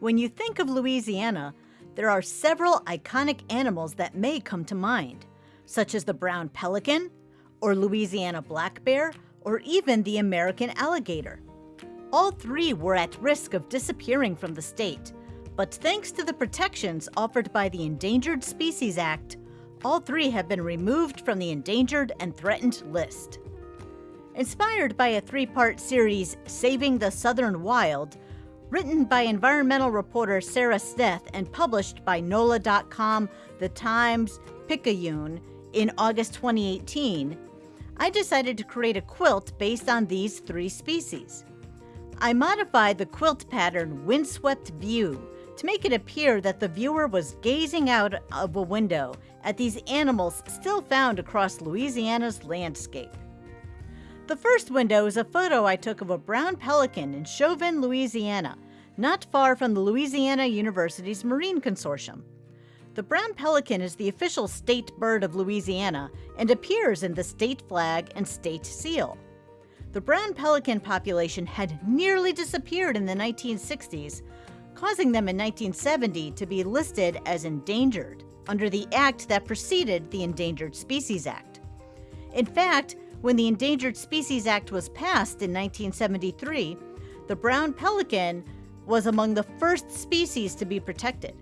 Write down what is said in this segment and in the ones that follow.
When you think of Louisiana, there are several iconic animals that may come to mind, such as the brown pelican, or Louisiana black bear, or even the American alligator. All three were at risk of disappearing from the state, but thanks to the protections offered by the Endangered Species Act, all three have been removed from the endangered and threatened list. Inspired by a three part series, Saving the Southern Wild, written by environmental reporter Sarah Sneath and published by NOLA.com, The Times, Picayune in August 2018, I decided to create a quilt based on these three species. I modified the quilt pattern Windswept View to make it appear that the viewer was gazing out of a window at these animals still found across Louisiana's landscape. The first window is a photo I took of a brown pelican in Chauvin, Louisiana, not far from the Louisiana Universities Marine Consortium. The brown pelican is the official state bird of Louisiana and appears in the state flag and state seal. The brown pelican population had nearly disappeared in the 1960s, causing them in 1970 to be listed as endangered under the act that preceded the Endangered Species Act. In fact, when the Endangered Species Act was passed in 1973, the brown pelican was among the first species to be protected.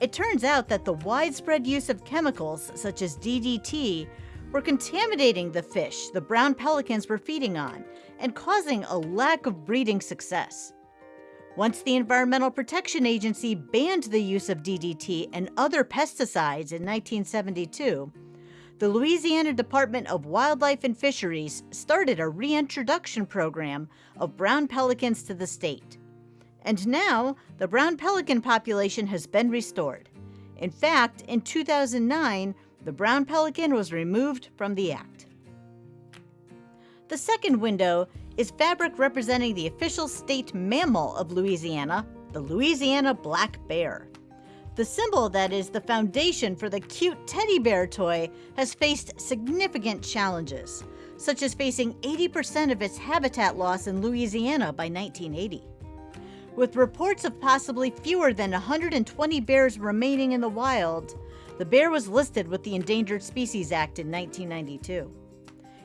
It turns out that the widespread use of chemicals such as DDT were contaminating the fish the brown pelicans were feeding on and causing a lack of breeding success. Once the Environmental Protection Agency banned the use of DDT and other pesticides in 1972, the Louisiana Department of Wildlife and Fisheries started a reintroduction program of brown pelicans to the state. And now, the brown pelican population has been restored. In fact, in 2009, the brown pelican was removed from the act. The second window is fabric representing the official state mammal of Louisiana, the Louisiana black bear. The symbol that is the foundation for the cute teddy bear toy has faced significant challenges, such as facing 80% of its habitat loss in Louisiana by 1980. With reports of possibly fewer than 120 bears remaining in the wild, the bear was listed with the Endangered Species Act in 1992.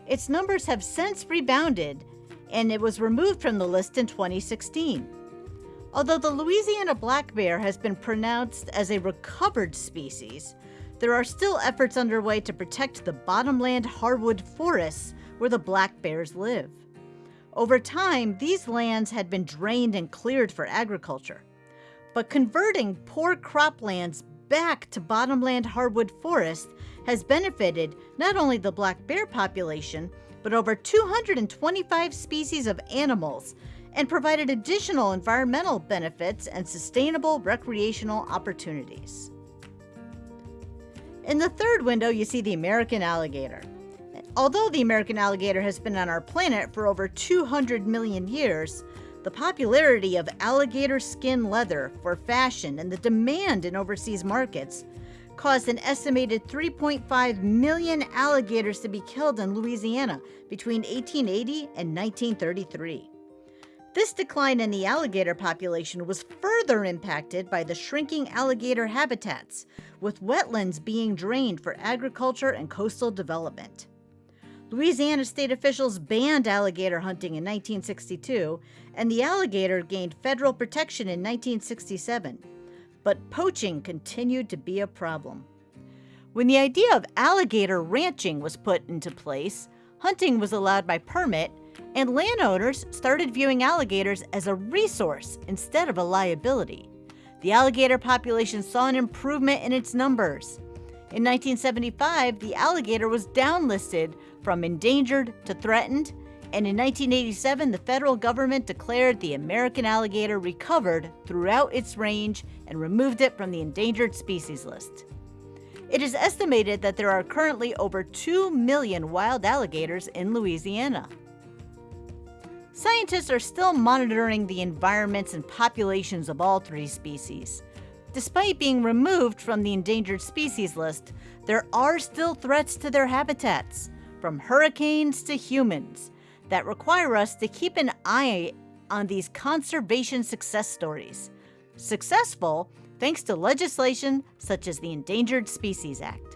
Its numbers have since rebounded, and it was removed from the list in 2016. Although the Louisiana black bear has been pronounced as a recovered species, there are still efforts underway to protect the bottomland hardwood forests where the black bears live. Over time, these lands had been drained and cleared for agriculture. But converting poor croplands back to bottomland hardwood forest has benefited not only the black bear population, but over 225 species of animals and provided additional environmental benefits and sustainable recreational opportunities. In the third window, you see the American alligator. Although the American alligator has been on our planet for over 200 million years, the popularity of alligator skin leather for fashion and the demand in overseas markets caused an estimated 3.5 million alligators to be killed in Louisiana between 1880 and 1933. This decline in the alligator population was further impacted by the shrinking alligator habitats, with wetlands being drained for agriculture and coastal development. Louisiana state officials banned alligator hunting in 1962, and the alligator gained federal protection in 1967. But poaching continued to be a problem. When the idea of alligator ranching was put into place, hunting was allowed by permit and landowners started viewing alligators as a resource instead of a liability. The alligator population saw an improvement in its numbers. In 1975, the alligator was downlisted from endangered to threatened, and in 1987, the federal government declared the American alligator recovered throughout its range and removed it from the endangered species list. It is estimated that there are currently over 2 million wild alligators in Louisiana. Scientists are still monitoring the environments and populations of all three species. Despite being removed from the endangered species list, there are still threats to their habitats, from hurricanes to humans, that require us to keep an eye on these conservation success stories. Successful thanks to legislation such as the Endangered Species Act.